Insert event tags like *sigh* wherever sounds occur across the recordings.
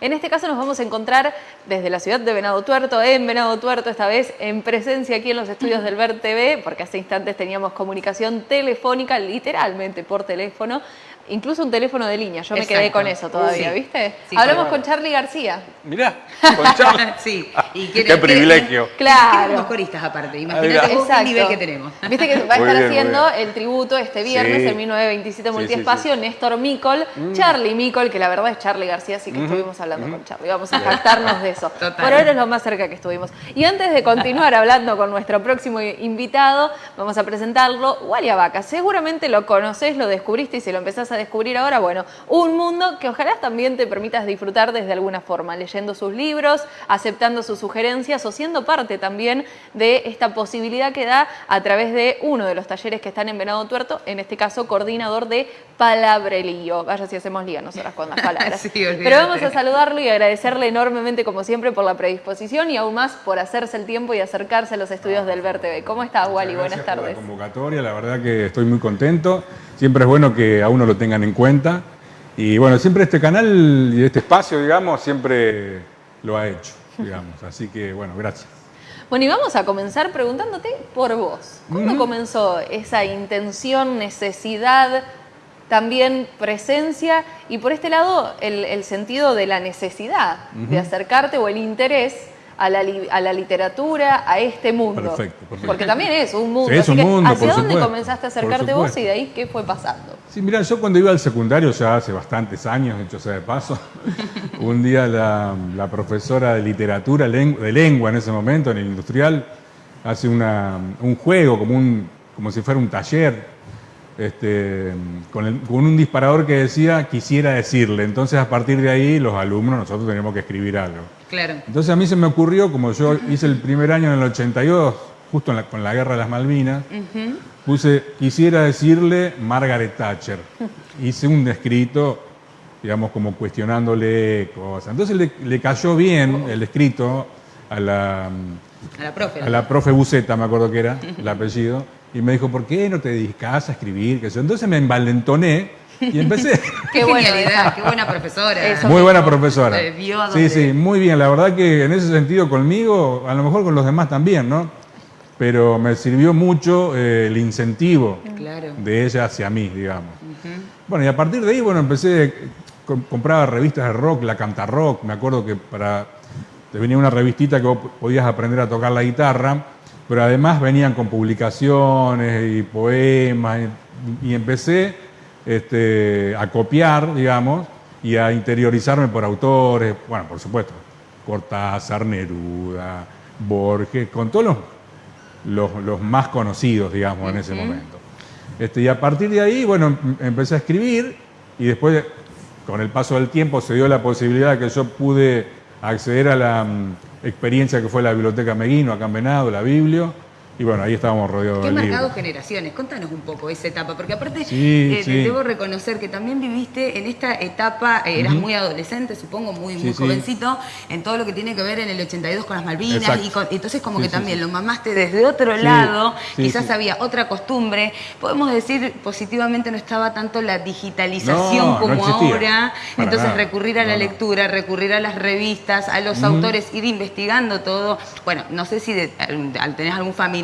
En este caso nos vamos a encontrar desde la ciudad de Venado Tuerto, en Venado Tuerto, esta vez en presencia aquí en los estudios del Ver TV, porque hace instantes teníamos comunicación telefónica, literalmente por teléfono, incluso un teléfono de línea. Yo me quedé con eso todavía, ¿viste? Hablamos con Charlie García. Mirá, *laughs* con Charlie. *laughs* sí. Y Qué privilegio. *laughs* claro. Los coristas aparte, imagínate el nivel que tenemos. Viste que va a estar haciendo el tributo este viernes, el 1927 Multiespacio, Néstor Micol, mm. Charlie Micol, que la verdad es Charlie García, así que estuvimos hablando con Charlie. Vamos a jactarnos de eso. Por ahora es lo más cerca que estuvimos. Y antes de continuar hablando con nuestro próximo invitado, vamos a presentarlo, Wally Vaca. Seguramente lo conoces, lo descubriste y si lo empezás a descubrir ahora, bueno, un mundo que ojalá también te permitas disfrutar desde alguna forma, leyendo sus libros, aceptando sus sugerencias o siendo parte también de esta posibilidad que da a través de uno de los talleres que están en Venado Tuerto, en este caso coordinador de Palabrelío. Vaya si hacemos liga nosotras con las palabras. *laughs* Pero vamos a saludarlo y agradecerle enormemente como siempre por la predisposición y aún más por hacerse el tiempo y acercarse a los estudios del Ver TV. ¿Cómo estás, Wally? Buenas tardes. Por la convocatoria, la verdad que estoy muy contento. Siempre es bueno que a uno lo tengan en cuenta. Y bueno, siempre este canal y este espacio, digamos, siempre lo ha hecho, digamos. Así que, bueno, gracias. Bueno, y vamos a comenzar preguntándote por vos. ¿Cómo comenzó esa intención, necesidad, también presencia y por este lado el, sentido de la necesidad de acercarte o el interés a la, literatura, a este mundo. Perfecto, perfecto. Porque también es un mundo. es un mundo, ¿Hacia dónde comenzaste a acercarte vos y de ahí qué fue pasando? Sí, mira, yo cuando iba al secundario, ya hace bastantes años, hecho sea de paso, *laughs* un día la, profesora de literatura, de lengua en ese momento, en el industrial, hace un juego, como, un, como si fuera un taller, este, con, con, un disparador que decía quisiera decirle. Entonces a partir de ahí los alumnos nosotros teníamos que escribir algo. Claro. Entonces a mí se me ocurrió, como yo hice el primer año en el 82, justo con la guerra de las Malvinas, puse quisiera decirle Margaret Thatcher. *laughs* Hice un escrito, digamos, como cuestionándole cosas. Entonces le, cayó bien el escrito a la, a la profe. A la profe Buceta, me acuerdo que era *laughs* el apellido y me dijo, ¿por qué no te dedicas a escribir? Entonces me envalentoné y empecé. *laughs* qué buena *laughs* qué buena profesora. muy buena profesora. Sí, sí, muy bien. La verdad que en ese sentido conmigo, a lo mejor con los demás también, ¿no? Pero me sirvió mucho eh, el incentivo de ella hacia mí, digamos. Bueno, y a partir de ahí, bueno, empecé, compraba revistas de rock, la Canta Rock, me acuerdo que para, te venía una revistita que vos podías aprender a tocar la guitarra pero además venían con publicaciones y poemas y, empecé este, a copiar, digamos, y a interiorizarme por autores, bueno, por supuesto, Cortázar, Neruda, Borges, con todos los, los, más conocidos, digamos, en ese momento. Este, y a partir de ahí, bueno, em, empecé a escribir y después, con el paso del tiempo, se dio la posibilidad que yo pude acceder a la mm, experiencia que fue la Biblioteca Meguino, acá en la Biblio, y bueno, ahí estábamos rodeados de. ¿Qué marcado generaciones? Contanos un poco esa etapa, porque aparte eh, debo reconocer que también viviste en esta etapa, eh, eras muy adolescente, supongo, muy, muy jovencito, en todo lo que tiene que ver en el 82 con las Malvinas, y entonces como que también lo mamaste desde otro lado, quizás había otra costumbre, podemos decir positivamente no estaba tanto la digitalización como ahora, entonces recurrir a la lectura, recurrir a las revistas, a los autores, ir investigando todo, bueno, no sé si al tener algún familiar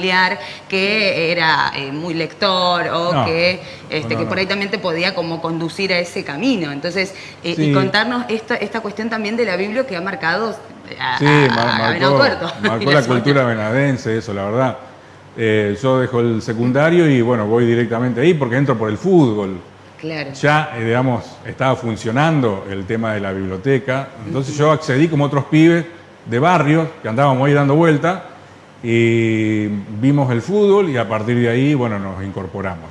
que era eh, muy lector o que, este, que por ahí también te podía como conducir a ese camino. Entonces, eh, y contarnos esta, esta cuestión también de la Biblia que ha marcado a, sí, marcó, *laughs* marcó la cultura venadense, eso, la verdad. Eh, yo dejo el secundario y bueno, voy directamente ahí porque entro por el fútbol. Claro. Ya, digamos, estaba funcionando el tema de la biblioteca. Entonces yo accedí como otros pibes de barrio que andábamos ahí dando vuelta y vimos el fútbol y a partir de ahí, bueno, nos incorporamos.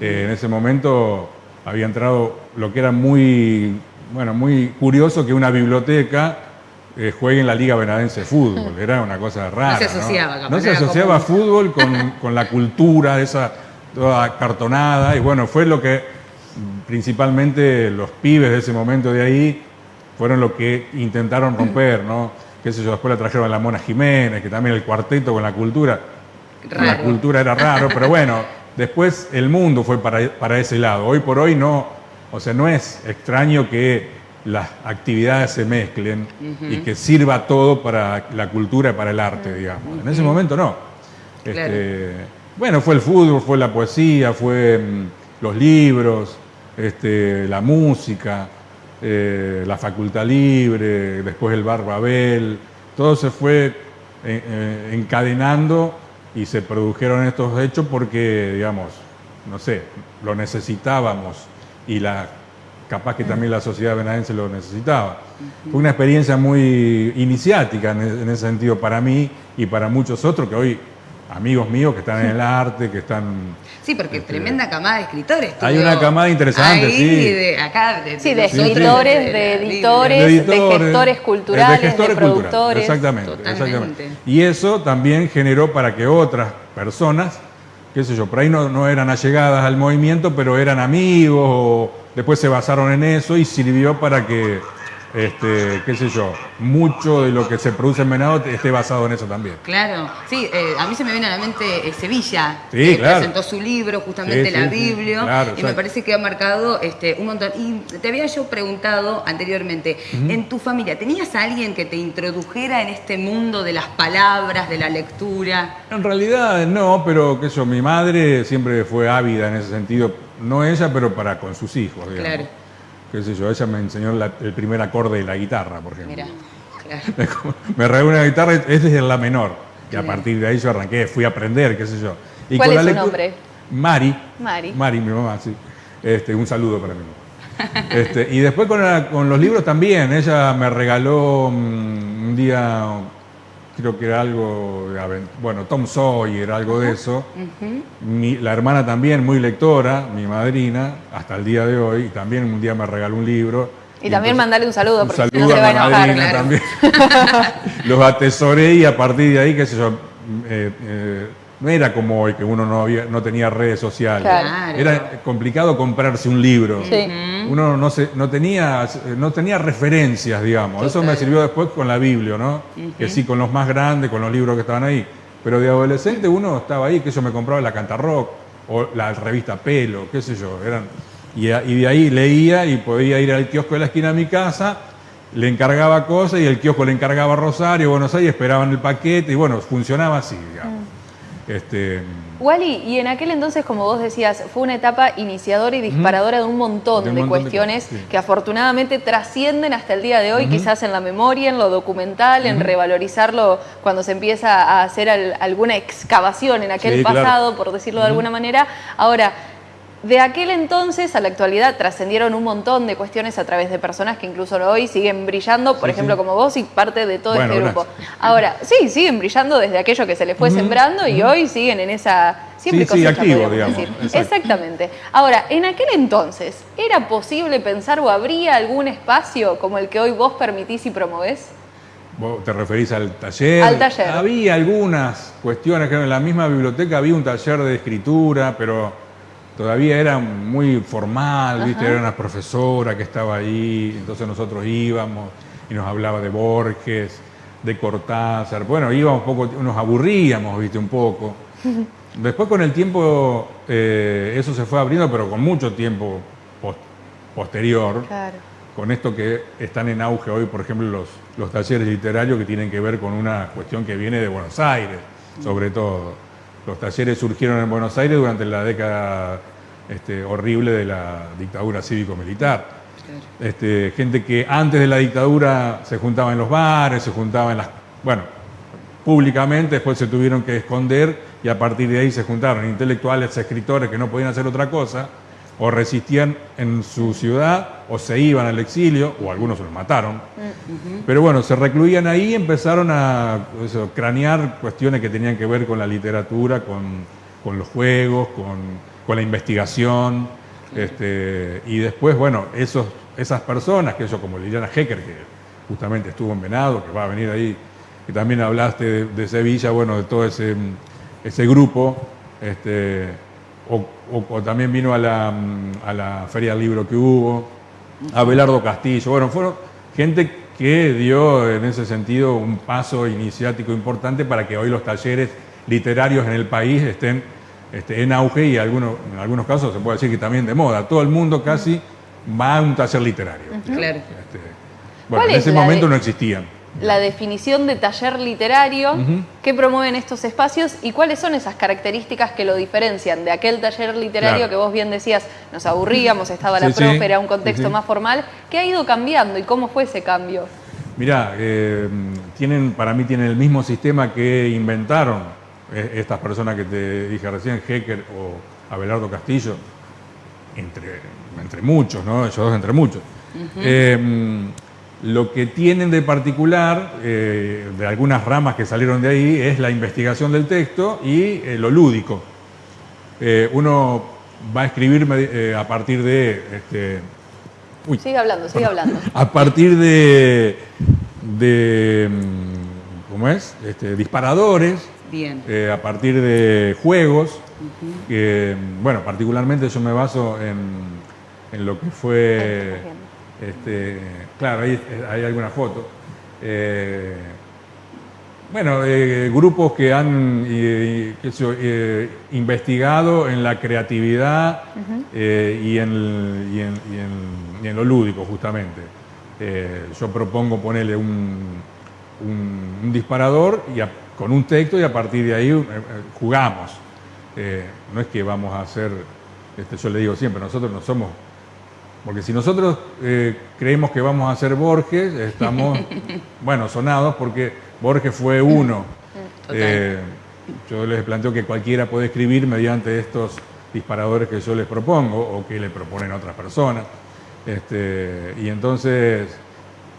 Eh, en ese momento había entrado lo que era muy, bueno, muy curioso que una biblioteca eh, juegue en la Liga Venadense de Fútbol. *laughs* Era una cosa rara. No se asociaba. No, se asociaba fútbol con, *laughs* con, la cultura, esa toda cartonada. Y bueno, fue lo que principalmente los pibes de ese momento de ahí fueron lo que intentaron romper, ¿no? Qué sé yo, después la trajeron a la Mona Jiménez, que también el cuarteto con la cultura, la cultura era raro, pero bueno, después el mundo fue para, ese lado. Hoy por hoy no, o sea, no es extraño que las actividades se mezclen y que sirva todo para la cultura y para el arte, digamos. En ese momento no. Este, bueno, fue el fútbol, fue la poesía, fue mm, los libros, este, la música, eh, la facultad libre, después el bar Babel, todo se fue eh, eh, encadenando y se produjeron estos hechos porque, digamos, no sé, lo necesitábamos y la capaz que también la sociedad benadense lo necesitaba. Fue una experiencia muy iniciática en ese sentido para mí y para muchos otros que hoy amigos míos que están en el arte, que están... Sí, porque este, tremenda camada de escritores. Hay una camada interesante, sí. De, acá, de, sí, de escritores, de, editores, de, gestores culturales, de, productores. exactamente, exactamente. Y eso también generó para que otras personas, qué sé yo, por ahí no, no eran allegadas al movimiento, pero eran amigos o después se basaron en eso y sirvió para que este, qué sé yo, mucho de lo que se produce en Venado esté basado en eso también. Claro, sí, eh, a mí se me viene a la mente eh, Sevilla, que presentó su libro, justamente la Biblia, y me parece que ha marcado este, un montón. Y te había yo preguntado anteriormente, en tu familia, ¿tenías a alguien que te introdujera en este mundo de las palabras, de la lectura? En realidad no, pero qué sé yo, mi madre siempre fue ávida en ese sentido, no ella, pero para con sus hijos, digamos. Claro qué sé yo, ella me enseñó el primer acorde de la guitarra, por ejemplo. Mira, claro. *laughs* me regaló una guitarra, es desde la menor. Y a partir de ahí yo arranqué, fui a aprender, qué sé yo. Y ¿Cuál es su nombre? Mari. Mari. Mari, mi mamá, sí. Este, un saludo para mi mamá. Este, y después con, con, los libros también. Ella me regaló mm, un día creo que era algo, bueno, Tom Sawyer, algo de eso. la hermana también, muy lectora, mi madrina, hasta el día de hoy, y también un día me regaló un libro. Y, también mandarle un saludo, porque no se va a enojar. también. *laughs* *laughs* Los atesoré y a partir de ahí, qué sé yo, eh, eh, no era como hoy que uno no, había, no tenía redes sociales. Era complicado comprarse un libro. Uno no, se, no, tenía, no tenía referencias, digamos. Eso me sirvió después con la Biblia, ¿no? Que sí, con los más grandes, con los libros que estaban ahí. Pero de adolescente uno estaba ahí, que yo me compraba la Cantarrock o la revista Pelo, qué sé yo. Eran, y, y de ahí leía y podía ir al kiosco de la esquina de mi casa le encargaba cosas y el kiosco le encargaba Rosario, Buenos Aires, esperaban el paquete y bueno, funcionaba así, digamos. Este, Wally, y en aquel entonces, como vos decías, fue una etapa iniciadora y disparadora de un montón de, cuestiones que afortunadamente trascienden hasta el día de hoy, quizás en la memoria, en lo documental, en revalorizarlo cuando se empieza a hacer alguna excavación en aquel pasado, por decirlo de alguna manera. Ahora, de aquel entonces a la actualidad trascendieron un montón de cuestiones a través de personas que incluso hoy siguen brillando, por ejemplo, como vos y parte de todo este grupo. Ahora, sí, siguen brillando desde aquello que se les fue sembrando y hoy siguen en esa siempre sí, activo, digamos. Exactamente. Ahora, en aquel entonces, ¿era posible pensar o habría algún espacio como el que hoy vos permitís y promovés? ¿Vos te referís al taller? Al taller. Había algunas cuestiones, que en la misma biblioteca había un taller de escritura, pero todavía era muy formal, ¿viste? Era una profesora que estaba ahí, entonces nosotros íbamos y nos hablaba de Borges, de Cortázar. Bueno, íbamos un poco, nos aburríamos, ¿viste? Un poco. *laughs* Después con el tiempo eh, eso se fue abriendo, pero con mucho tiempo posterior. Con esto que están en auge hoy, por ejemplo, los, los talleres literarios que tienen que ver con una cuestión que viene de Buenos Aires, sobre todo. Los talleres surgieron en Buenos Aires durante la década este, horrible de la dictadura cívico-militar. Este, gente que antes de la dictadura se juntaba en los bares, se juntaba en las... Bueno, públicamente, después se tuvieron que esconder y a partir de ahí se juntaron intelectuales, escritores que no podían hacer otra cosa, o resistían en su ciudad, o se iban al exilio, o algunos se los mataron. Mm, Pero bueno, se recluían ahí y empezaron a cranear cuestiones que tenían que ver con la literatura, con, los juegos, con, la investigación. Este, y después, bueno, esos, esas personas, que eso como Liliana Hecker, que justamente estuvo en Venado, que va a venir ahí, que también hablaste de, Sevilla, bueno, de todo ese, ese grupo, este, o, también vino a la, a la, Feria del Libro que hubo, Abelardo Castillo, bueno, fueron gente que dio en ese sentido un paso iniciático importante para que hoy los talleres literarios en el país estén este, en auge y algunos, en algunos casos se puede decir que también de moda. Todo el mundo casi va a un taller literario. Claro. Este, bueno, en ese momento no existían. La definición de taller literario que promueven estos espacios y cuáles son esas características que lo diferencian de aquel taller literario que vos bien decías, nos aburríamos, estaba la profe, era un contexto más formal, ¿qué ha ido cambiando y cómo fue ese cambio? Mirá, eh, tienen, para mí tienen el mismo sistema que inventaron estas personas que te dije recién, Hecker o Abelardo Castillo, entre, entre muchos, ¿no? Ellos dos entre muchos. Lo que tienen de particular, eh, de algunas ramas que salieron de ahí, es la investigación del texto y eh, lo lúdico. Eh, uno va a escribir a partir de... Este, sigue hablando, sigue hablando. A partir de... de mm, ¿Cómo es? Este, disparadores. Bien. a partir de juegos. bueno, particularmente yo me baso en, en lo que fue este, claro, ahí hay alguna foto. Eh, bueno, eh, grupos que han eh, investigado en la creatividad y, en, lo lúdico, justamente. yo propongo ponerle un, disparador y con un texto y a partir de ahí jugamos. no es que vamos a hacer, este, yo le digo siempre, nosotros no somos porque si nosotros eh, creemos que vamos a hacer Borges, estamos, *laughs* bueno, sonados porque Borges fue uno. Eh, yo les planteo que cualquiera puede escribir mediante estos disparadores que yo les propongo o que le proponen otras personas. Este, y entonces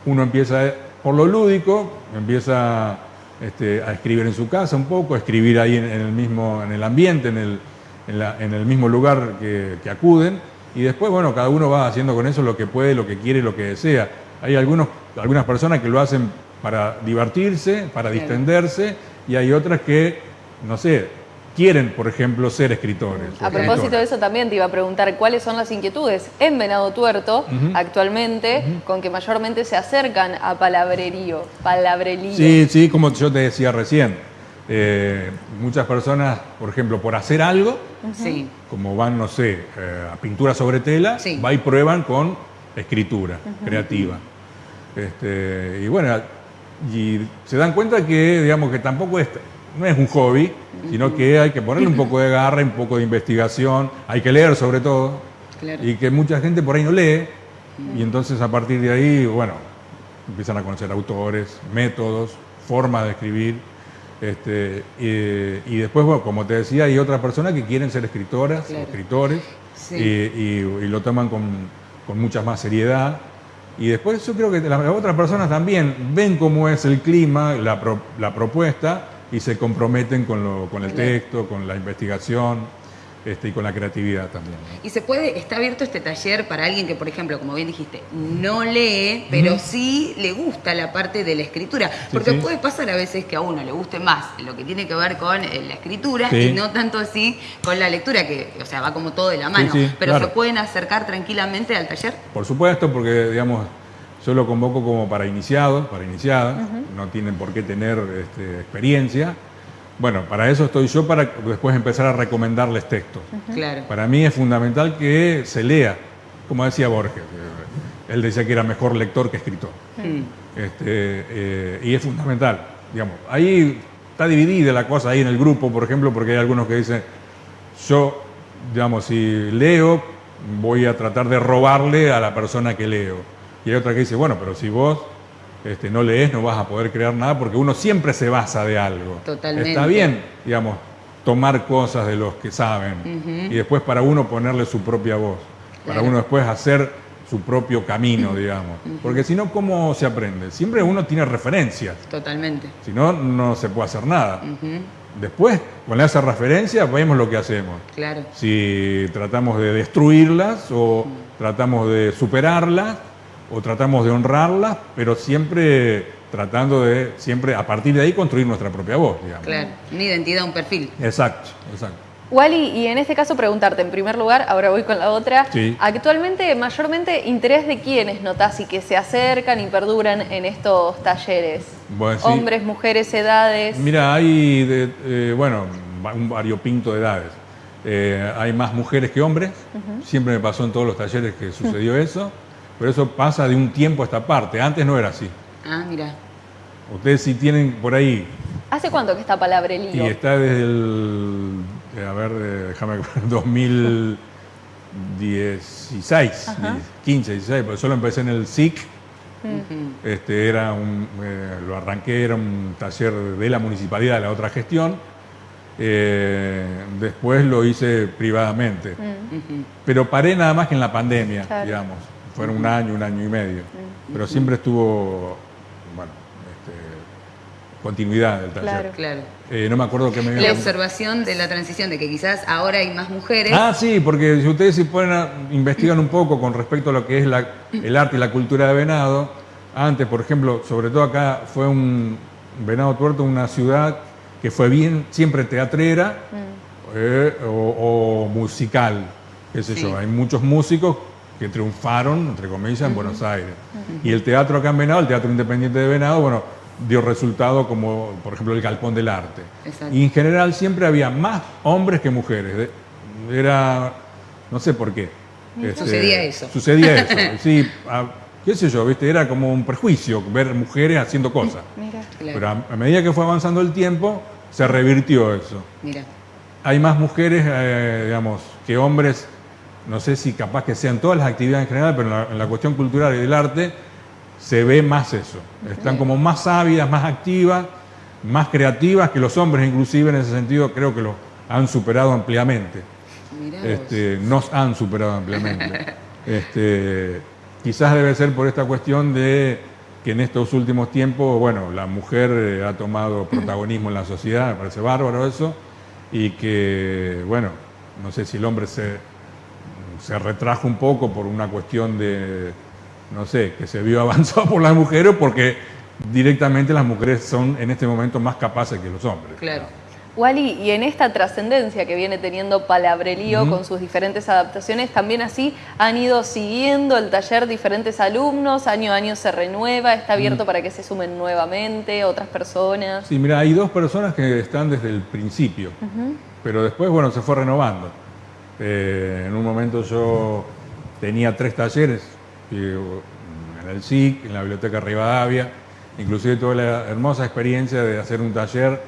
uno empieza por lo lúdico, empieza este, a escribir en su casa un poco, a escribir ahí en, el mismo, en el ambiente, en el, en el mismo lugar que, que acuden y después, bueno, cada uno va haciendo con eso lo que puede, lo que quiere, lo que desea. Hay algunos, algunas personas que lo hacen para divertirse, para distenderse, y hay otras que, no sé, quieren, por ejemplo, ser escritores. A propósito de eso también te iba a preguntar cuáles son las inquietudes en Venado Tuerto actualmente con que mayormente se acercan a palabrerío, palabrerío. Sí, sí, como yo te decía recién. Eh, muchas personas, por ejemplo, por hacer algo, como van, no sé, eh, a pintura sobre tela, va y prueban con escritura creativa. Este, y bueno, y se dan cuenta que, digamos, que tampoco es, no es un hobby, sino que hay que ponerle un poco de garra, un poco de investigación, hay que leer sobre todo, y que mucha gente por ahí no lee, y entonces a partir de ahí, bueno, empiezan a conocer autores, métodos, formas de escribir, este, y, después, bueno, como te decía, hay otras personas que quieren ser escritoras, escritores, y, lo toman con, mucha más seriedad. Y después yo creo que las otras personas también ven cómo es el clima, la, propuesta, y se comprometen con, con el texto, con la investigación. Este, y con la creatividad también. Y se puede, está abierto este taller para alguien que, por ejemplo, como bien dijiste, no lee, pero sí le gusta la parte de la escritura. Porque puede pasar a veces que a uno le guste más lo que tiene que ver con eh, la escritura y no tanto así con la lectura, que, o sea, va como todo de la mano. pero se pueden acercar tranquilamente al taller. Por supuesto, porque, digamos, yo lo convoco como para iniciados, para iniciadas, no tienen por qué tener este, experiencia bueno, para eso estoy yo, para después empezar a recomendarles textos. Claro. Para mí es fundamental que se lea, como decía Borges. Él decía que era mejor lector que escritor. Mm. Este, eh, y es fundamental. Digamos. Ahí está dividida la cosa ahí en el grupo, por ejemplo, porque hay algunos que dicen, yo, digamos, si leo, voy a tratar de robarle a la persona que leo. Y hay otra que dice, bueno, pero si vos este, no lees, no vas a poder crear nada porque uno siempre se basa de algo. Totalmente. Está bien, digamos, tomar cosas de los que saben y después para uno ponerle su propia voz, para uno después hacer su propio camino, digamos. Porque si no, ¿cómo se aprende? Siempre uno tiene referencias. Totalmente. Si no, no se puede hacer nada. Después, con esa referencia, vemos lo que hacemos. Claro. Si tratamos de destruirlas o tratamos de superarlas o tratamos de honrarla, pero siempre tratando de, siempre a partir de ahí, construir nuestra propia voz, digamos. Claro, una identidad, un perfil. Exacto, exacto. Wally, y en este caso preguntarte, en primer lugar, ahora voy con la otra, actualmente mayormente interés de quiénes notás y que se acercan y perduran en estos talleres? Hombres, mujeres, edades. Mira, hay, de, eh, bueno, un variopinto de edades. eh, hay más mujeres que hombres, siempre me pasó en todos los talleres que sucedió *laughs* eso, pero eso pasa de un tiempo a esta parte, antes no era así. Ah, mira. Ustedes si tienen por ahí... ¿Hace cuánto que está Palabrerío? Y está desde el, eh, a ver, eh, déjame 2016, 15, 16, porque solo empecé en el SIC, este, era un, lo arranqué, era un taller de la municipalidad, de la otra gestión, eh, después lo hice privadamente. Mm. Pero paré nada más que en la pandemia, digamos. Fueron un año, un año y medio. Pero siempre estuvo, bueno, este, continuidad del taller. Claro, eh, no me acuerdo qué me La observación de la transición, de que quizás ahora hay más mujeres. Ah, sí, porque si ustedes se ponen a, investigan un poco con respecto a lo que es el arte y la cultura de Venado, antes, por ejemplo, sobre todo acá fue un Venado Tuerto, una ciudad que fue bien siempre teatrera mm. eh, o, musical, qué sé yo. Hay muchos músicos que triunfaron, entre comillas, en Buenos Aires. Y el teatro acá en Venado, el Teatro Independiente de Venado, bueno, dio resultado como, por ejemplo, el Galpón del Arte. Y en general siempre había más hombres que mujeres. Era, no sé por qué. Este, sucedía eso. Sucedía eso, *laughs* sí. qué sé yo, ¿viste? era como un prejuicio ver mujeres haciendo cosas. Pero a, medida que fue avanzando el tiempo, se revirtió eso. Mira. Hay más mujeres, eh, digamos, que hombres, no sé si capaz que sean todas las actividades en general, pero en la, cuestión cultural y del arte se ve más eso. Están como más ávidas, más activas, más creativas que los hombres, inclusive en ese sentido creo que lo han superado ampliamente. Este, nos han superado ampliamente. *laughs* este, quizás debe ser por esta cuestión de que en estos últimos tiempos, bueno, la mujer eh, ha tomado protagonismo en la sociedad, me parece bárbaro eso, y que, bueno, no sé si el hombre se, se retrajo un poco por una cuestión de, no sé, que se vio *laughs* avanzado por las mujeres, porque directamente las mujeres son en este momento más capaces que los hombres. Claro. Wally, y en esta trascendencia que viene teniendo Palabrelío con sus diferentes adaptaciones, también así han ido siguiendo el taller diferentes alumnos, año a año se renueva, está abierto para que se sumen nuevamente otras personas. Sí, mira, hay dos personas que están desde el principio, pero después, bueno, se fue renovando. Eh, en un momento yo tenía tres talleres, en el SIC, en la Biblioteca Rivadavia, inclusive tuve la hermosa experiencia de hacer un taller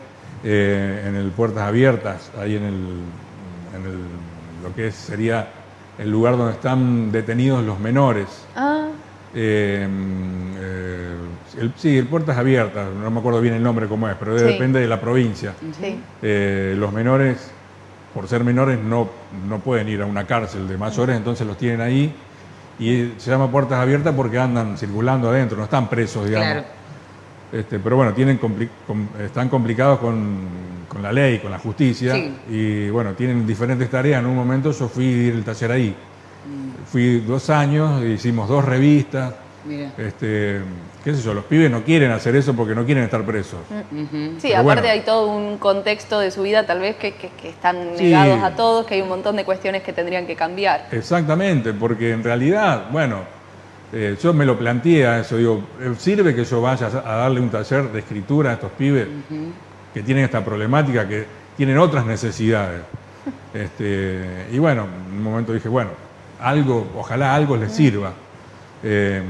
eh, en el Puertas Abiertas, ahí en, el, lo que sería el lugar donde están detenidos los menores. Ah. Eh, eh, sí, el Puertas Abiertas, no me acuerdo bien el nombre cómo es, pero depende de la provincia. los menores, por ser menores, no, no pueden ir a una cárcel de mayores, entonces los tienen ahí. Y se llama Puertas Abiertas porque andan circulando adentro, no están presos, digamos. Este, pero bueno, tienen están complicados con, la ley, con la justicia, y bueno, tienen diferentes tareas. En un momento yo fui a ir el taller ahí. Mm. Fui dos años, hicimos dos revistas. Este, qué sé yo, los pibes no quieren hacer eso porque no quieren estar presos. Mm, sí, aparte hay todo un contexto de su vida tal vez que, están negados a todos, que hay un montón de cuestiones que tendrían que cambiar. Exactamente, porque en realidad, bueno, eh, yo me lo planteé eso, digo, eh, ¿sirve que yo vaya a darle un taller de escritura a estos pibes que tienen esta problemática, que tienen otras necesidades? *laughs* Este, y bueno, en un momento dije, bueno, algo, ojalá algo les sirva. Eh,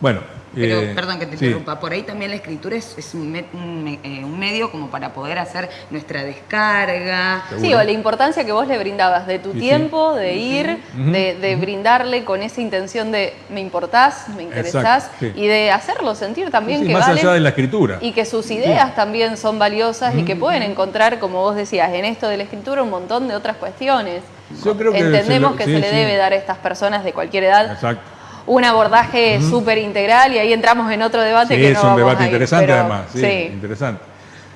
bueno, pero, eh, perdón que te interrumpa, por ahí también la escritura es, eh, un, medio como para poder hacer nuestra descarga. Sí, o la importancia que vos le brindabas de tu tiempo, de ir, de, brindarle con esa intención de me importás, me interesás y de hacerlo sentir también que más allá de la escritura. Y que sus ideas también son valiosas y que pueden encontrar, como vos decías, en esto de la escritura un montón de otras cuestiones. Yo creo que Entendemos que se le debe dar a estas personas de cualquier edad. Exacto un abordaje súper integral y ahí entramos en otro debate que no es un debate interesante además, sí, interesante.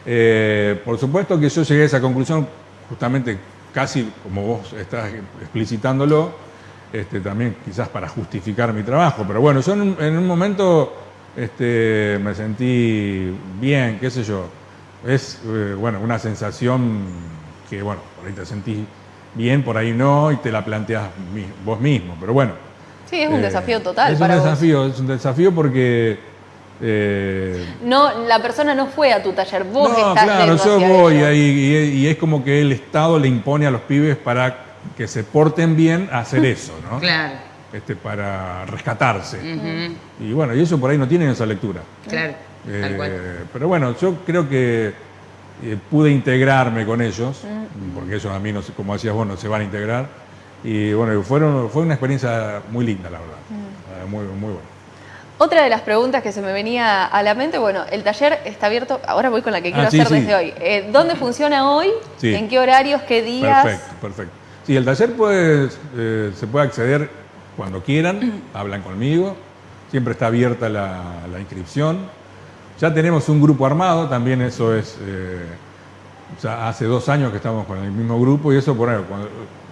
Eh, por supuesto que yo llegué a esa conclusión justamente casi como vos estás explicitándolo, este, también quizás para justificar mi trabajo, pero bueno, yo en, un momento este, me sentí bien, qué sé yo, es eh, bueno, una sensación que bueno, por ahí te sentís bien, por ahí no, y te la planteas vos mismo, pero bueno, Sí, es un eh, desafío total. Es un desafío, es un desafío porque Eh, no, la persona no fue a tu taller, vos no, estás claro, yo voy ahí y, es como que el Estado le impone a los pibes para que se porten bien a hacer *laughs* eso, ¿no? Claro. Este, para rescatarse. Y bueno, y eso por ahí no tienen esa lectura. Claro. Eh, pero bueno, yo creo que eh, pude integrarme con ellos, porque ellos a mí, no sé, como decías vos, no se van a integrar. Y bueno, fueron, fue una experiencia muy linda, la verdad. muy, muy buena. Otra de las preguntas que se me venía a la mente, bueno, el taller está abierto, ahora voy con la que quiero ah, hacer desde hoy. Eh, ¿Dónde funciona hoy? ¿En qué horarios? ¿Qué días? Perfecto, perfecto. Sí, el taller pues, se puede acceder cuando quieran, hablan conmigo, siempre está abierta la, inscripción. Ya tenemos un grupo armado, también eso es, eh, hace dos años que estamos con el mismo grupo y eso por ahí,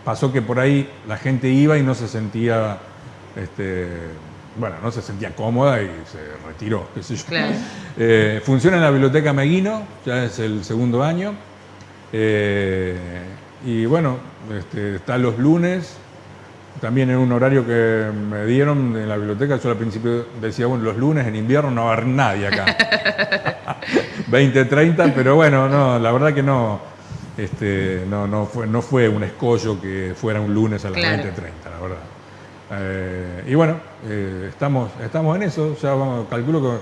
pasó que por ahí la gente iba y no se sentía este, bueno, no se sentía cómoda y se retiró, qué sé yo. *laughs* Eh, funciona en la Biblioteca Meguino, ya es el segundo año. Eh, y bueno, este, está los lunes, también en un horario que me dieron en la biblioteca. Yo al principio decía, bueno, los lunes en invierno no va a haber nadie acá. *laughs* *laughs* 20, 30, pero bueno, no, la verdad que no. Este, no, no, fue, no fue un escollo que fuera un lunes a las 20, 30, la verdad. Eh, y bueno, eh, estamos, estamos en eso, ya vamos, calculo que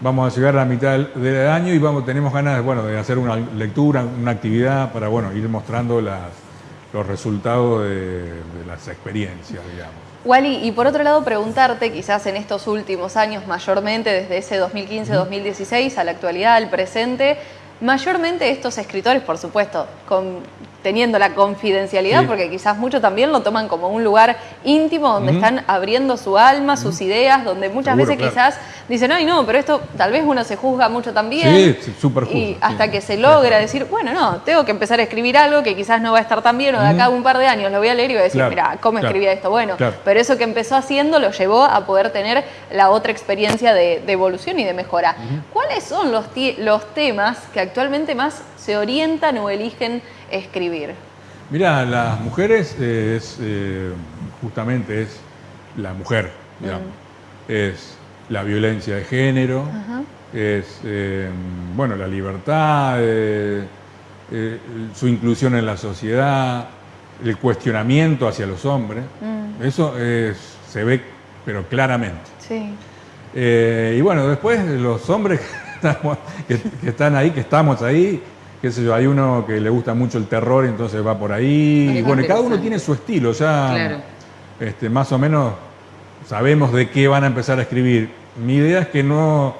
vamos a llegar a la mitad del, año y vamos, tenemos ganas bueno, de hacer una lectura, una actividad para bueno, ir mostrando los resultados de, las experiencias, digamos. Wally, y por otro lado preguntarte, quizás en estos últimos años, mayormente desde ese 2015-2016 a la actualidad, al presente, mayormente estos escritores, por supuesto, con teniendo la confidencialidad, porque quizás muchos también lo toman como un lugar íntimo donde están abriendo su alma, sus ideas, donde muchas veces quizás dicen, ay no, pero esto tal vez uno se juzga mucho también. Sí, súper Y hasta que se logra decir, bueno, no, tengo que empezar a escribir algo que quizás no va a estar tan bien, o de acá a un par de años lo voy a leer y voy a decir, mira, ¿cómo escribía esto? Bueno, pero eso que empezó haciendo lo llevó a poder tener la otra experiencia de, evolución y de mejora. ¿Cuáles son los, los temas que actualmente más se orientan o eligen escribir? Mira, las mujeres es eh, justamente es la mujer, mm. es la violencia de género, es eh, bueno la libertad, eh, su inclusión en la sociedad, el cuestionamiento hacia los hombres. Mm. Eso se ve, pero claramente. Sí. y bueno, después los hombres *laughs* que están ahí, que estamos ahí, qué sé yo, hay uno que le gusta mucho el terror, y entonces va por ahí. Y bueno, cada uno tiene su estilo, ya este, más o menos sabemos de qué van a empezar a escribir. Mi idea es que no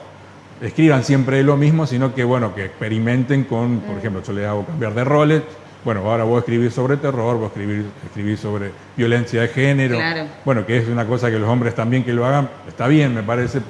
escriban siempre lo mismo, sino que bueno, que experimenten con, por mm. ejemplo, yo les hago cambiar de roles. Bueno, ahora voy a escribir sobre terror, voy a escribir, escribir sobre violencia de género. Bueno, que es una cosa que los hombres también que lo hagan, está bien, me parece,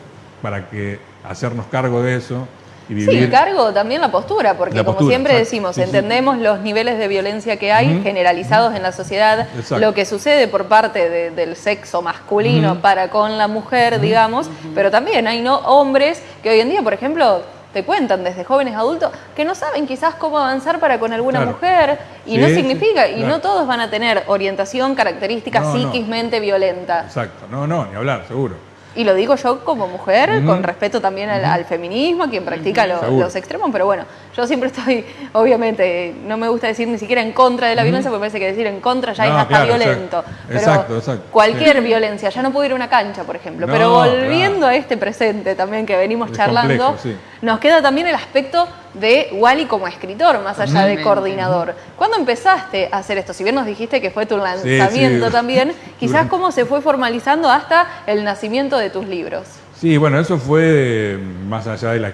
para que hacernos cargo de eso Sí, el cargo también la postura, porque como siempre decimos, entendemos los niveles de violencia que hay generalizados en la sociedad, lo que sucede por parte del sexo masculino para con la mujer, digamos, pero también hay no hombres que hoy en día, por ejemplo, te cuentan desde jóvenes adultos que no saben quizás cómo avanzar para con alguna mujer y no significa, y no todos van a tener orientación, característica psíquismente violenta. Exacto, no, no, ni hablar, seguro. Y lo digo yo como mujer, con respeto también al, feminismo, quien practica los extremos, pero bueno, yo siempre estoy, obviamente, no me gusta decir ni siquiera en contra de la violencia, porque parece que decir en contra ya es hasta violento. Exacto, exacto. Cualquier violencia, ya no puedo ir a una cancha, por ejemplo, pero volviendo a este presente también que venimos charlando, nos queda también el aspecto de Wally como escritor, más allá de coordinador. ¿Cuándo empezaste a hacer esto? Si bien nos dijiste que fue tu lanzamiento también, *laughs* quizás cómo se fue formalizando hasta el nacimiento de tus libros. Sí, bueno, eso fue más allá de la,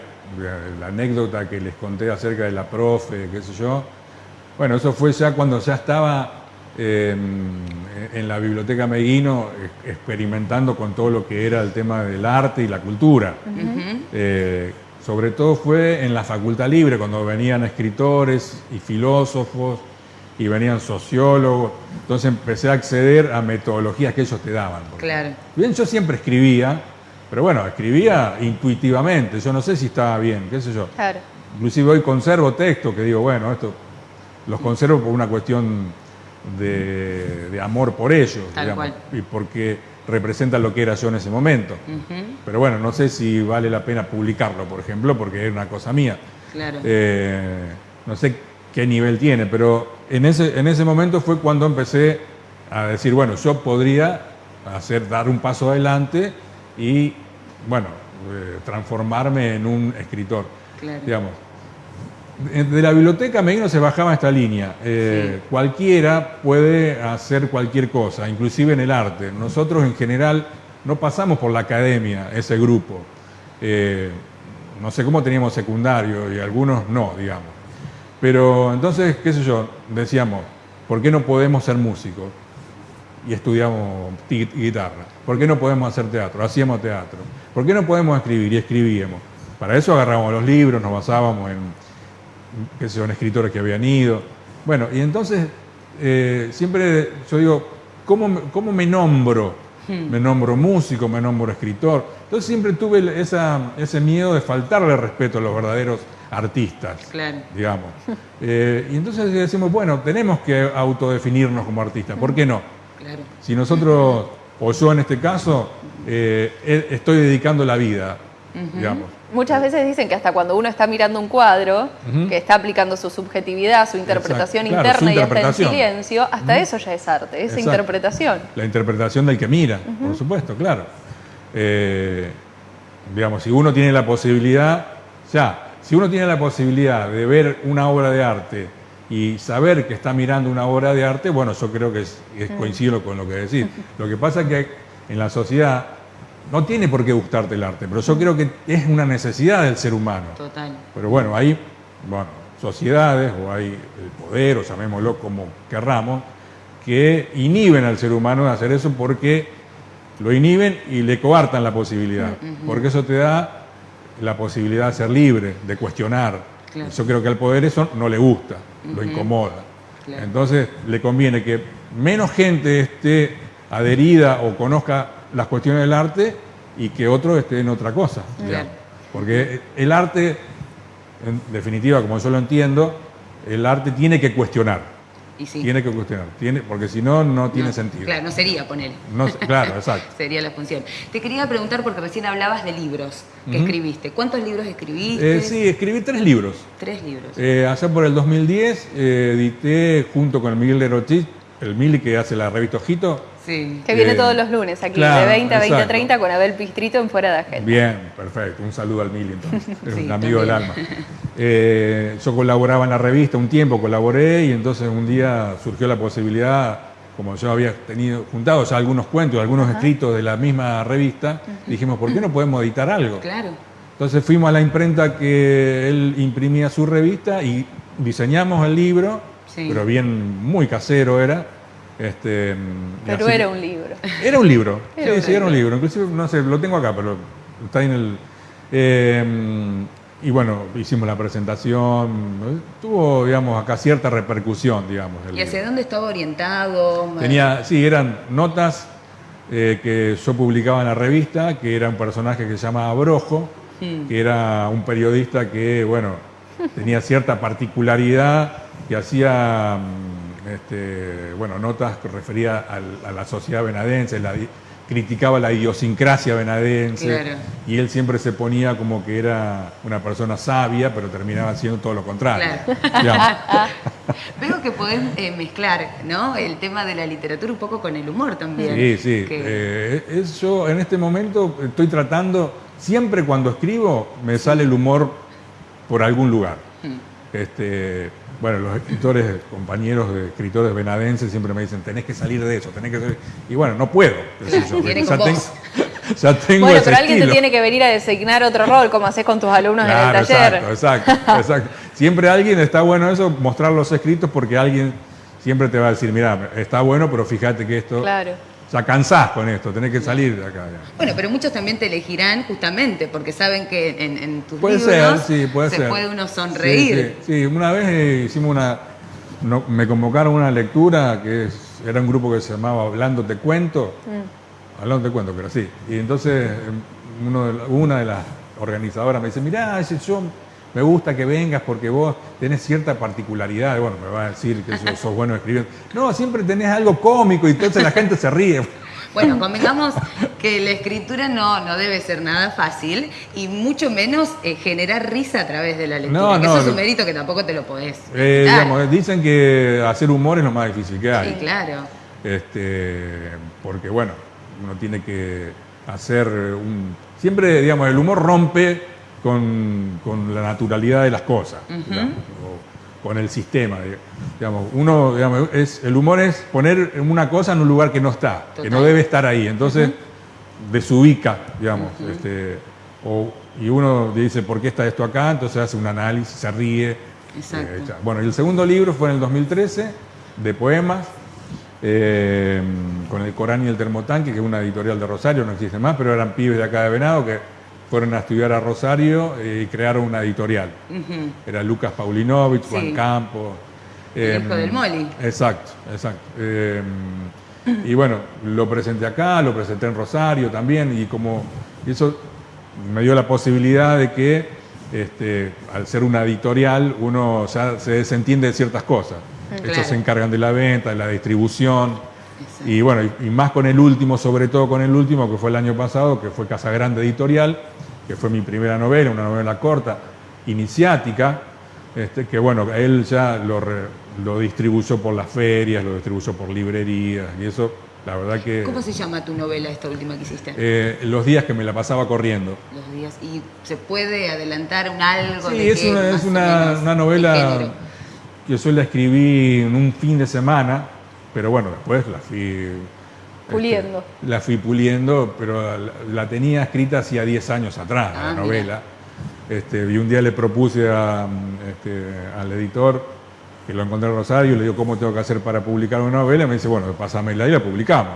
anécdota que les conté acerca de la profe, qué sé yo. Bueno, eso fue ya cuando ya estaba em, en la biblioteca Meguino experimentando con todo lo que era el tema del arte y la cultura. Sobre todo fue en la facultad libre, cuando venían escritores y filósofos y venían sociólogos. Entonces empecé a acceder a metodologías que ellos te daban. Claro. Bien, yo siempre escribía, pero bueno, escribía intuitivamente. Yo no sé si estaba bien, qué sé yo. Claro. Inclusive hoy conservo textos que digo, bueno, esto los conservo por una cuestión de, amor por ellos, Tal y porque representa lo que era yo en ese momento. Pero bueno, no sé si vale la pena publicarlo, por ejemplo, porque es una cosa mía. Claro. Eh, no sé qué nivel tiene, pero en ese, en ese momento fue cuando empecé a decir, bueno, yo podría hacer, dar un paso adelante y, bueno, eh, transformarme en un escritor. Claro. Digamos, de la biblioteca no se bajaba esta línea. Eh, cualquiera puede hacer cualquier cosa, inclusive en el arte. Nosotros en general no pasamos por la academia, ese grupo. Eh, no sé cómo teníamos secundario y algunos no, digamos. Pero entonces, qué sé yo, decíamos, ¿por qué no podemos ser músicos? Y estudiamos guitarra. ¿Por qué no podemos hacer teatro? Hacíamos teatro. ¿Por qué no podemos escribir? Y escribíamos. Para eso agarramos los libros, nos basábamos en que son escritores que habían ido. Bueno, y entonces eh, siempre yo digo, ¿cómo, ¿cómo, me nombro? Hmm. Me nombro músico, me nombro escritor. Entonces siempre tuve esa, ese miedo de faltarle respeto a los verdaderos artistas, claro. digamos. Eh, y entonces decimos, bueno, tenemos que autodefinirnos como artistas, ¿por qué no? Claro. Si nosotros, o yo en este caso, eh, estoy dedicando la vida, digamos, Muchas veces dicen que hasta cuando uno está mirando un cuadro, que está aplicando su subjetividad, su interpretación interna y está en silencio, hasta eso ya es arte, esa interpretación. La interpretación del que mira, por supuesto, claro. Eh, digamos, si uno tiene la posibilidad, ya, si uno tiene la posibilidad de ver una obra de arte y saber que está mirando una obra de arte, bueno, yo creo que es, coincido con lo que decís. *laughs* Lo que pasa es que en la sociedad no tiene por qué gustarte el arte, pero yo creo que es una necesidad del ser humano. Total. Pero bueno, hay bueno, sociedades o hay el poder, o llamémoslo como querramos, que inhiben al ser humano de hacer eso porque lo inhiben y le coartan la posibilidad. Porque eso te da la posibilidad de ser libre, de cuestionar. Yo creo que al poder eso no le gusta, lo incomoda. Entonces le conviene que menos gente esté adherida o conozca las cuestiones del arte y que otro esté en otra cosa. Porque el arte, en definitiva, como yo lo entiendo, el arte tiene que cuestionar. Tiene que cuestionar, tiene, porque si no, no tiene sentido. Claro, no sería poner. claro, *laughs* exacto. sería la función. Te quería preguntar, porque recién hablabas de libros que escribiste. ¿Cuántos libros escribiste? Eh, sí, escribí tres libros. Tres libros. Eh, allá por el 2010 eh, edité junto con Miguel de Rochit, el Mili que hace la revista Ojito, que viene todos los lunes aquí, de 20 a 20 30 con Abel Pistrito en Fuera de Agenda. Bien, perfecto. Un saludo al Mili entonces, *laughs* es un amigo del alma. Eh, yo colaboraba en la revista un tiempo, colaboré y entonces un día surgió la posibilidad, como yo había tenido juntado ya algunos cuentos, algunos escritos de la misma revista, dijimos, ¿por qué no podemos editar algo? Claro. Entonces fuimos a la imprenta que él imprimía su revista y diseñamos el libro, pero bien, muy casero era, este, pero era un libro. Era un libro, sí, sí, era un libro. Inclusive, no sé, lo tengo acá, pero está en el... Em, y bueno, hicimos la presentación, tuvo, digamos, acá cierta repercusión, digamos. ¿Y hacia dónde estaba orientado? Tenía, sí, eran notas eh, que yo publicaba en la revista, que era un personaje que se llamaba Brojo, hmm. que era un periodista que, bueno, tenía cierta particularidad, que hacía este, bueno, notas que refería a la sociedad venadense, criticaba la idiosincrasia venadense y él siempre se ponía como que era una persona sabia, pero terminaba siendo todo lo contrario. *laughs* Veo que podés eh, mezclar ¿no? el tema de la literatura un poco con el humor también. Sí, sí. Eh, yo en este momento estoy tratando, siempre cuando escribo me sale el humor por algún lugar. Hmm. Este, bueno, los escritores, compañeros de escritores venadenses siempre me dicen, tenés que salir de eso, tenés que salir. Y bueno, no puedo. *laughs* ya, tengo, bueno, pero alguien te tiene que venir a designar otro rol, como haces con tus alumnos en el taller. Exacto, exacto, exacto. Siempre alguien, está bueno eso, mostrar los escritos, porque alguien siempre te va a decir, mira, está bueno, pero fíjate que esto... Claro ya cansás con esto, tenés que salir de acá. Bueno, pero muchos también te elegirán justamente porque saben que en, tus puede libros ser, sí, puede se puede uno sonreír. Sí, una vez eh, hicimos una, me convocaron a una lectura que era un grupo que se llamaba Hablando te cuento, mm. Hablando te cuento, pero sí. Y entonces em, uno de, una de las organizadoras me dice, mirá, yo me gusta que vengas porque vos tenés cierta particularidad. Bueno, me va a decir que sos, bueno escribiendo. No, siempre tenés algo cómico y entonces la gente se ríe. Bueno, convengamos que la escritura no, no debe ser nada fácil y mucho menos eh, generar risa a través de la lectura. No, eso es un mérito que tampoco te lo podés. Eh, dicen que hacer humor es lo más difícil que hay. Sí, claro. Este, porque bueno, uno tiene que hacer un... Siempre, digamos, el humor rompe con, la naturalidad de las cosas, o con el sistema. Digamos, uno, digamos, es, el humor es poner una cosa en un lugar que no está, que no debe estar ahí. Entonces, desubica, digamos. este, y uno dice, ¿por qué está esto acá? Entonces hace un análisis, se ríe. Exacto. Eh, bueno, y el segundo libro fue en el 2013, de poemas, eh, con el Corán y el Termotanque, que es una editorial de Rosario, no existe más, pero eran pibes de acá de Venado que fueron a estudiar a Rosario eh, y crearon una editorial. Era Lucas Paulinovich, Juan Campos. El hijo del Moli. Exacto, exacto. y bueno, lo presenté acá, lo presenté en Rosario también, y como eso me dio la posibilidad de que este, al ser una editorial uno ya se desentiende de ciertas cosas. Ellos se encargan de la venta, de la distribución. Y bueno, y, más con el último, sobre todo con el último, que fue el año pasado, que fue Casa Grande Editorial, que fue mi primera novela, una novela corta, iniciática, este, que bueno, él ya lo, lo distribuyó por las ferias, lo distribuyó por librerías, y eso, la verdad que... ¿Cómo se llama tu novela, esta última que hiciste? Eh, los días que me la pasaba corriendo. Los días, ¿y se puede adelantar un algo? Sí, es, una, es una, una novela yo solo la escribí en un fin de semana, pero bueno, después la fui... Este, puliendo. la fui puliendo, pero la, tenía escrita hacía 10 años atrás, la ah, novela. Este, y un día le propuse a, este, al editor, que lo encontré en Rosario, le digo, ¿cómo tengo que hacer para publicar una novela? Y me dice, bueno, pásamela y la publicamos.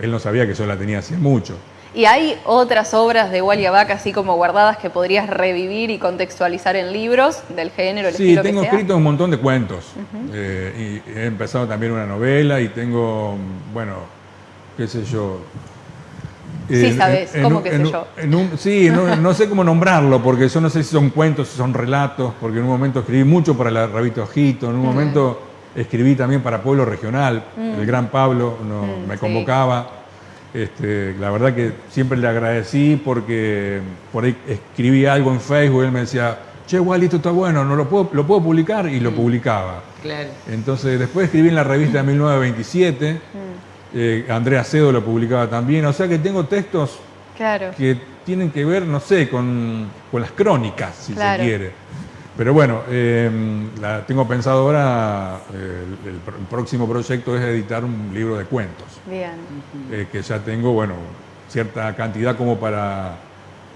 Él no sabía que yo la tenía hace mucho. ¿Y hay otras obras de Wally Vaca así como guardadas que podrías revivir y contextualizar en libros del género, el Sí, tengo escrito un montón de cuentos. Eh, y he empezado también una novela y tengo, bueno, qué sé yo. Sí, sabes, ¿cómo qué sé yo? sí, no, sé cómo nombrarlo, porque yo no sé si son cuentos, si son relatos, porque en un momento escribí mucho para la revista Ojito, en un momento escribí también para Pueblo Regional, mm. el gran Pablo mm, me convocaba. Este, la verdad que siempre le agradecí porque por ahí escribí algo en Facebook y él me decía, che, igual esto está bueno, no lo puedo, lo puedo publicar y lo mm. publicaba. Claro. Entonces después escribí en la revista de 1927, mm. eh, Andrea Cedo lo publicaba también, o sea que tengo textos que tienen que ver, no sé, con, las crónicas, si se quiere. Pero bueno, em, la, tengo pensado ahora, eh, el, próximo proyecto es editar un libro de cuentos. Bien. Eh, que ya tengo, bueno, cierta cantidad como para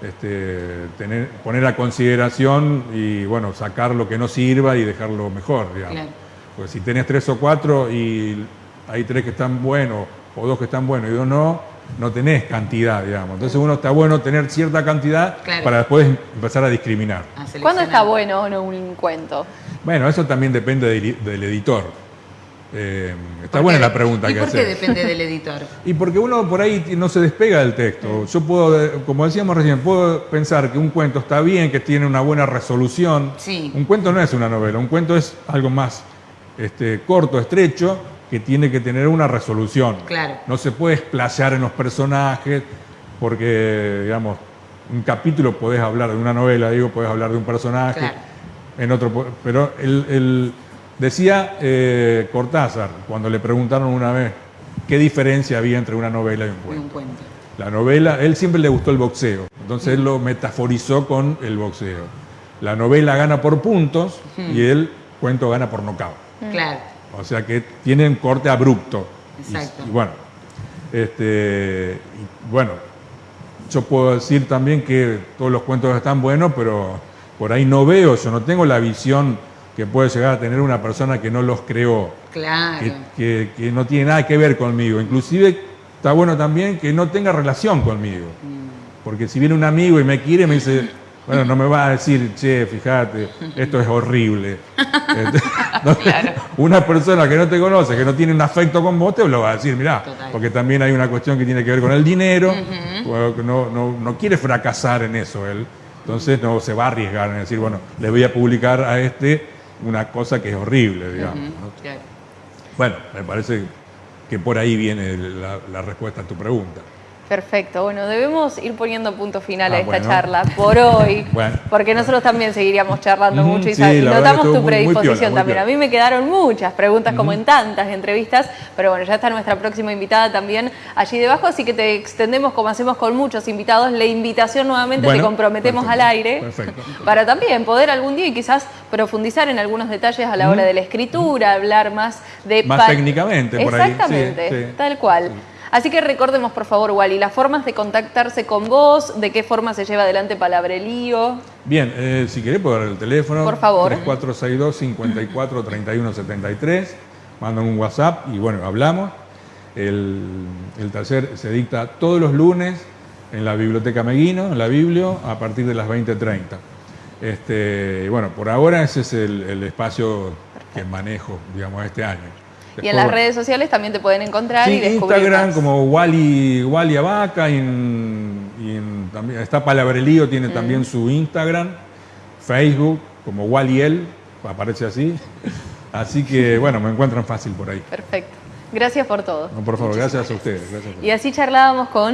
este, tener, poner a consideración y, bueno, sacar lo que no sirva y dejarlo mejor, digamos. Claro. Porque si tenés tres o cuatro y hay tres que están buenos o dos que están buenos y dos no, no tenés cantidad, digamos. Entonces uno está bueno tener cierta cantidad para después empezar a discriminar. ¿Cuándo está bueno o no un cuento? Bueno, eso también depende del, editor. Eh, está buena la pregunta ¿Y que por qué depende del editor? *laughs* Y porque uno por ahí no se despega del texto. Yo puedo, como decíamos recién, puedo pensar que un cuento está bien, que tiene una buena resolución. Sí. Un cuento no es una novela, un cuento es algo más este, corto, estrecho, que tiene que tener una resolución. Claro. No se puede explayar en los personajes, porque, digamos, un capítulo podés hablar de una novela, digo, podés hablar de un personaje, en otro, pero él, decía eh, Cortázar, cuando le preguntaron una vez qué diferencia había entre una novela y un cuento. un cuento. La novela, él siempre le gustó el boxeo, entonces él lo metaforizó con el boxeo. La novela gana por puntos y el cuento gana por nocaut. Claro. O sea que tienen corte abrupto. Exacto. Y, bueno, este, bueno, yo puedo decir también que todos los cuentos están buenos, pero por ahí no veo, yo no tengo la visión que puede llegar a tener una persona que no los creó. Claro. Que, no tiene nada que ver conmigo. Inclusive está bueno también que no tenga relación conmigo. Mm. Porque si viene un amigo y me quiere, me dice, bueno, no me va a decir, che, fíjate, esto es horrible. *laughs* Una persona que no te conoce, que no tiene un afecto con vos, te lo va a decir, mirá, porque también hay una cuestión que tiene que ver con el dinero, no, no, quiere fracasar en eso él, entonces no se va a arriesgar en decir, bueno, le voy a publicar a este una cosa que es horrible, digamos. Bueno, me parece que por ahí viene la respuesta a tu pregunta. Perfecto, bueno, debemos ir poniendo punto final a ah, esta charla por hoy, *laughs* porque nosotros también seguiríamos charlando mucho y, notamos tu predisposición también. A mí me quedaron muchas preguntas, como en tantas entrevistas, pero bueno, ya está nuestra próxima invitada también allí debajo, así que te extendemos, como hacemos con muchos invitados, la invitación nuevamente, te comprometemos al aire, para también poder algún día y quizás profundizar en algunos detalles a la hora de la escritura, hablar más de... Más técnicamente, por ahí. Exactamente, tal cual. Así que recordemos, por favor, Wally, las formas de contactarse con vos, de qué forma se lleva adelante Palabrelío. Bien, eh, si querés puedo dar el teléfono. Por favor. 3462 54 31 73. Mandan un WhatsApp y bueno, hablamos. El, taller se dicta todos los lunes en la Biblioteca Meguino, en la Biblio, a partir de las 20.30. Este, bueno, por ahora ese es el, el espacio que manejo, digamos, este año y en las redes sociales también te pueden encontrar y descubrir Instagram como Wally, Wally Abaca, y, también, está Palabrelío, tiene mm. también su Instagram, Facebook como Wally El, aparece así. Así que *laughs* bueno, me encuentran fácil por ahí. Perfecto. Gracias por todo. por favor, gracias a ustedes. Y así charlábamos con